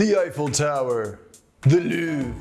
the Eiffel Tower, the Louvre,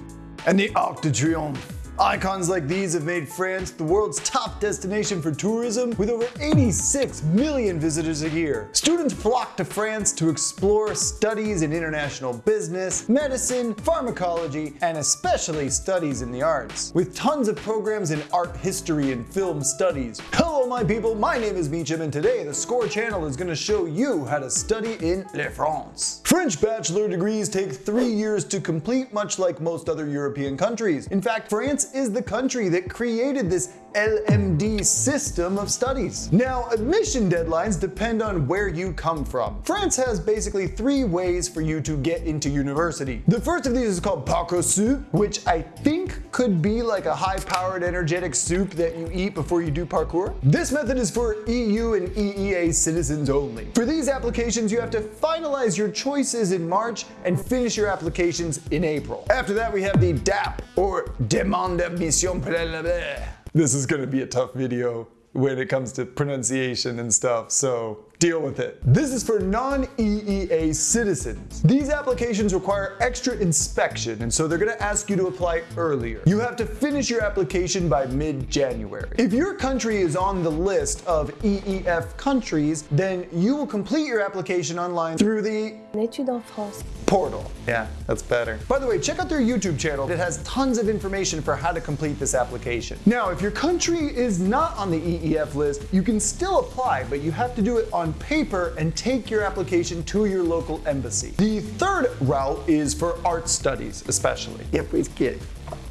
and the Arc de Triomphe. Icons like these have made France the world's top destination for tourism with over 86 million visitors a year. Students flock to France to explore studies in international business, medicine, pharmacology, and especially studies in the arts. With tons of programs in art history and film studies. Hello my people, my name is Meacham and today the Score channel is going to show you how to study in Le France. French bachelor degrees take three years to complete much like most other European countries. In fact, France is the country that created this LMD system of studies. Now, admission deadlines depend on where you come from. France has basically three ways for you to get into university. The first of these is called Parcoursup, which I think could be like a high-powered energetic soup that you eat before you do parkour. This method is for EU and EEA citizens only. For these applications, you have to finalize your choices in March and finish your applications in April. After that, we have the DAP, or Demande This is gonna be a tough video when it comes to pronunciation and stuff, so deal with it. This is for non-EEA citizens. These applications require extra inspection, and so they're gonna ask you to apply earlier. You have to finish your application by mid-January. If your country is on the list of EEF countries, then you will complete your application online through the L'étude en France. portal. Yeah, that's better. By the way, check out their YouTube channel. It has tons of information for how to complete this application. Now, if your country is not on the EEF list, you can still apply, but you have to do it on paper and take your application to your local embassy. The third route is for art studies, especially. Yeah, please get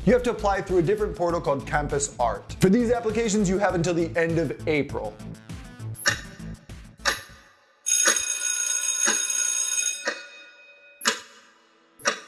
you have to apply through a different portal called Campus Art. For these applications, you have until the end of April.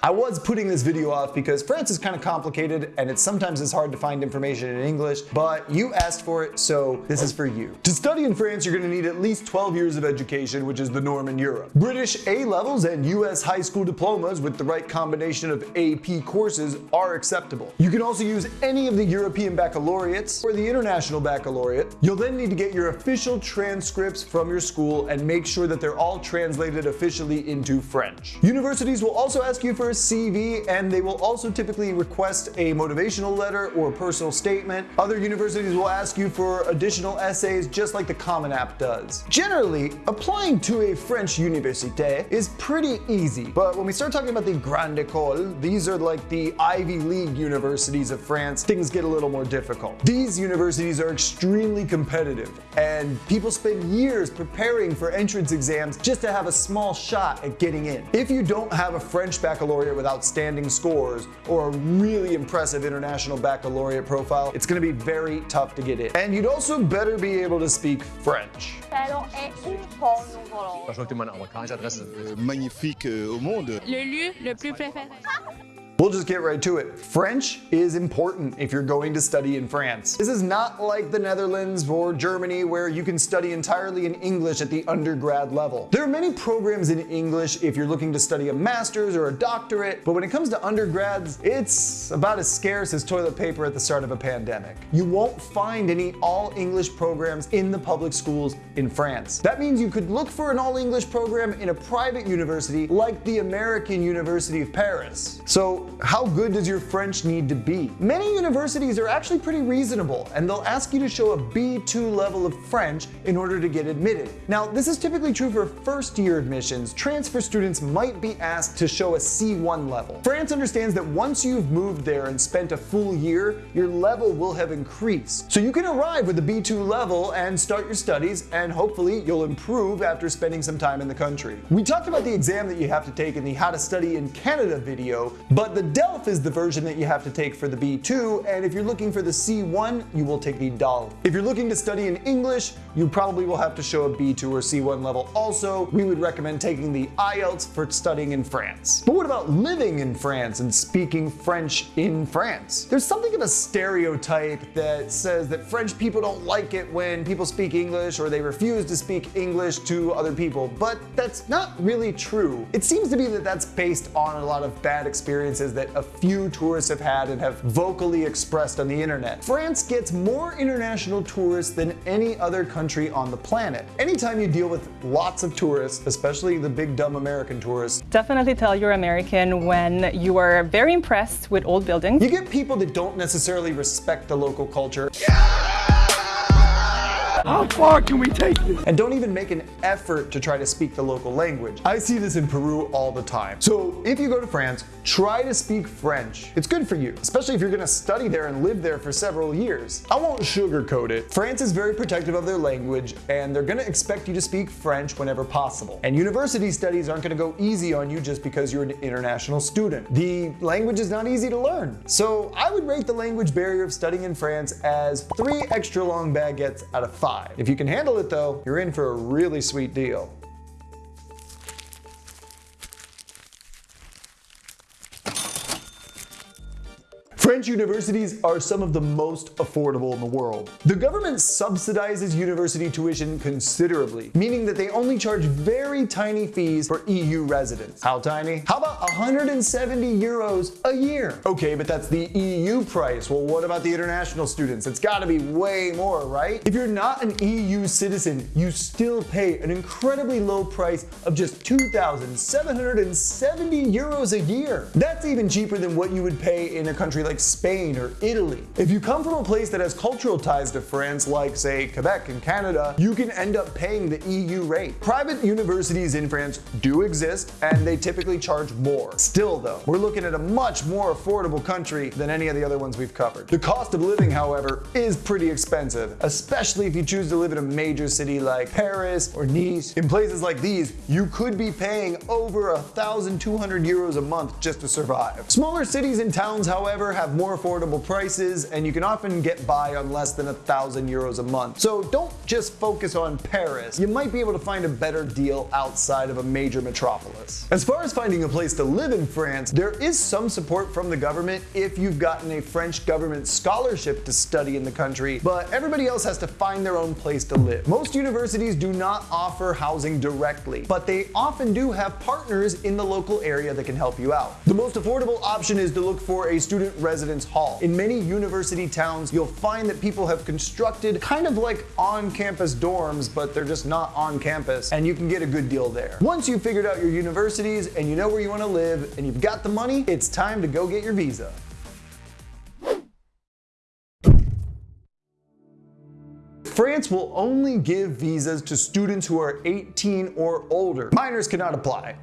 I was putting this video off because France is kind of complicated and it sometimes is hard to find information in English, but you asked for it, so this is for you. To study in France, you're gonna need at least 12 years of education, which is the norm in Europe. British A-levels and US high school diplomas with the right combination of AP courses are acceptable. You can also use any of the European baccalaureates or the International Baccalaureate. You'll then need to get your official transcripts from your school and make sure that they're all translated officially into French. Universities will also ask you for a CV and they will also typically request a motivational letter or personal statement. Other universities will ask you for additional essays just like the Common App does. Generally, applying to a French université is pretty easy, but when we start talking about the Grande École, these are like the Ivy League universities of France, things get a little more difficult. These universities are extremely competitive and people spend years preparing for entrance exams just to have a small shot at getting in. If you don't have a French baccalaureate with outstanding scores or a really impressive international baccalaureate profile, it's gonna be very tough to get in. And you'd also better be able to speak French. Salon est où pour nous voulons? Je vois que tu es mon adresse. euh, magnifique euh, au monde. Le lieu le plus préféré. We'll just get right to it. French is important if you're going to study in France. This is not like the Netherlands or Germany where you can study entirely in English at the undergrad level. There are many programs in English if you're looking to study a master's or a doctorate, but when it comes to undergrads, it's about as scarce as toilet paper at the start of a pandemic. You won't find any all English programs in the public schools in France. That means you could look for an all English program in a private university like the American University of Paris. So how good does your French need to be? Many universities are actually pretty reasonable and they'll ask you to show a B2 level of French in order to get admitted. Now, this is typically true for first year admissions. Transfer students might be asked to show a C1 level. France understands that once you've moved there and spent a full year, your level will have increased. So you can arrive with a B2 level and start your studies and hopefully you'll improve after spending some time in the country. We talked about the exam that you have to take in the How to Study in Canada video, but the DELF is the version that you have to take for the B2, and if you're looking for the C1, you will take the DALF. If you're looking to study in English, you probably will have to show a B2 or C1 level also. We would recommend taking the IELTS for studying in France. But what about living in France and speaking French in France? There's something of a stereotype that says that French people don't like it when people speak English or they refuse to speak English to other people, but that's not really true. It seems to be that that's based on a lot of bad experiences places that a few tourists have had and have vocally expressed on the internet. France gets more international tourists than any other country on the planet. Anytime you deal with lots of tourists, especially the big dumb American tourists, Definitely tell you're American when you are very impressed with old buildings. you get people that don't necessarily respect the local culture. How far can we take this? and don't even make an effort to try to speak the local language. I see this in Peru all the time. So if you go to France, try to speak French. It's good for you, especially if you're gonna study there and live there for several years. I won't sugarcoat it. France is very protective of their language and they're gonna expect you to speak French whenever possible. And university studies aren't gonna go easy on you just because you're an international student. The language is not easy to learn. So I would rate the language barrier of studying in France as three extra long baguettes out of five. If you can handle it though, you're in for a really sweet deal. French universities are some of the most affordable in the world. The government subsidizes university tuition considerably, meaning that they only charge very tiny fees for EU residents. How tiny? How about 170 euros a year? Okay, but that's the EU price. Well, what about the international students? It's gotta be way more, right? If you're not an EU citizen, you still pay an incredibly low price of just 2,770 euros a year. That's even cheaper than what you would pay in a country like Spain or Italy. If you come from a place that has cultural ties to France, like say Quebec and Canada, you can end up paying the EU rate. Private universities in France do exist and they typically charge more. Still though, we're looking at a much more affordable country than any of the other ones we've covered. The cost of living, however, is pretty expensive, especially if you choose to live in a major city like Paris or Nice. In places like these, you could be paying over 1,200 euros a month just to survive. Smaller cities and towns, however, have more affordable prices and you can often get by on less than a thousand euros a month. So don't just focus on Paris. You might be able to find a better deal outside of a major metropolis. As far as finding a place to live in France, there is some support from the government if you've gotten a French government scholarship to study in the country, but everybody else has to find their own place to live. Most universities do not offer housing directly, but they often do have partners in the local area that can help you out. The most affordable option is to look for a student residence hall. In many university towns, you'll find that people have constructed kind of like on-campus dorms, but they're just not on campus, and you can get a good deal there. Once you've figured out your universities and you know where you want to live and you've got the money, it's time to go get your visa. France will only give visas to students who are 18 or older. Minors cannot apply.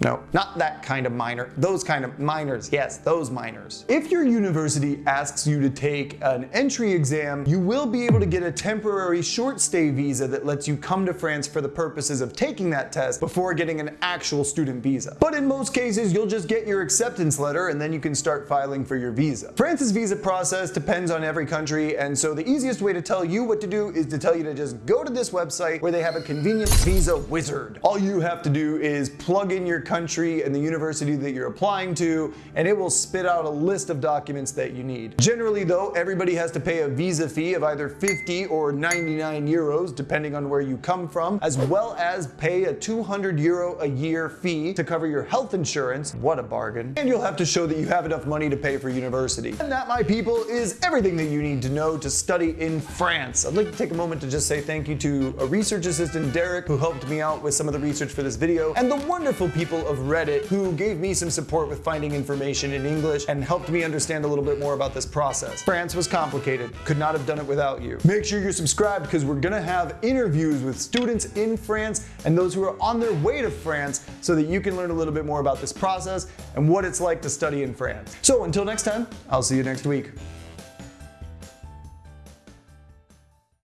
No, not that kind of minor. Those kind of minors. Yes, those minors. If your university asks you to take an entry exam, you will be able to get a temporary short stay visa that lets you come to France for the purposes of taking that test before getting an actual student visa. But in most cases, you'll just get your acceptance letter and then you can start filing for your visa. France's visa process depends on every country, and so the easiest way to tell you what to do is to tell you to just go to this website where they have a convenient visa wizard. All you have to do is plug in your country and the university that you're applying to, and it will spit out a list of documents that you need. Generally though, everybody has to pay a visa fee of either 50 or 99 euros, depending on where you come from, as well as pay a 200 euro a year fee to cover your health insurance. What a bargain. And you'll have to show that you have enough money to pay for university. And that, my people, is everything that you need to know to study in France. I'd like to take a moment to just say thank you to a research assistant, Derek, who helped me out with some of the research for this video, and the wonderful people of Reddit who gave me some support with finding information in English and helped me understand a little bit more about this process. France was complicated. Could not have done it without you. Make sure you're subscribed because we're gonna have interviews with students in France and those who are on their way to France so that you can learn a little bit more about this process and what it's like to study in France. So until next time, I'll see you next week.